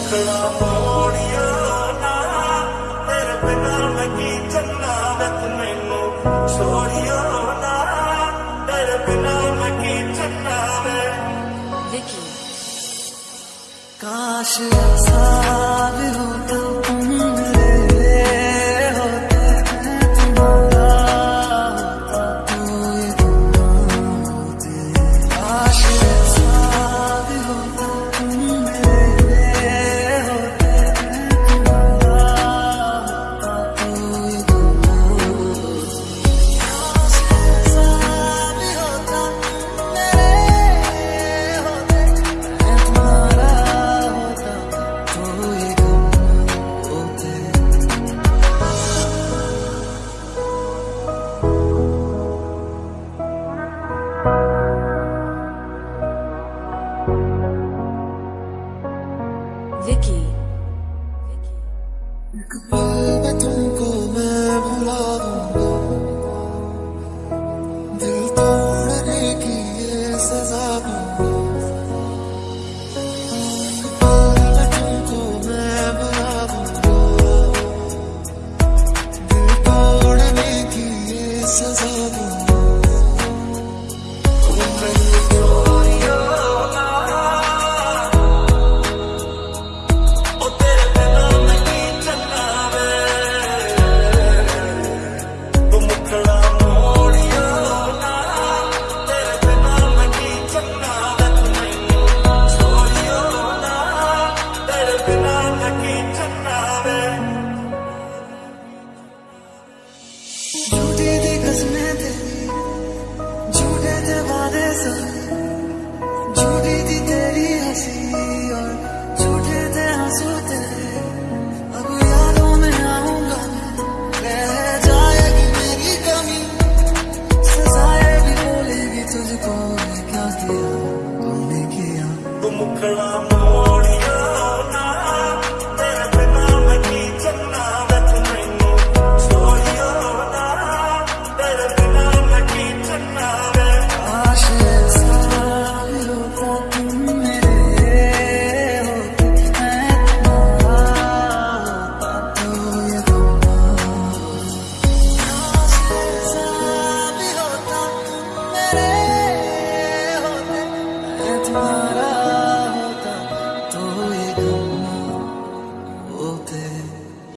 ਰੱਖਣਾ ਪੌੜੀਆਂ ਨਾ ਤੇਰੇ ਬਿਨਾ ਮੈਂ ਕੀ ਚੰਨਾ ਵਿੱਚ ਮੈਨੂੰ ਛੋੜਿਆ ਨਾ ਤੇਰੇ ਬਿਨਾ ਮੈਂ ਕੀ ਚੰਨਾ ਵਿੱਚ ਲਿਖੀ ਕਾਸ਼ ਸਾਬ ਹੋ ਤੂੰ Vicky, एक दिल तोड़ने की ये सजा झूठी थी कसमें तेरी झूठे थे वादे सब झूठी थी तेरी हँसी और झूठे थे आँसू तेरे। अब यादों में आऊँगा, रह जाएगी मेरी कमी। सजाएगी बोलेगी तुझको क्या किया, तुमने किया। तुम खड़ा time.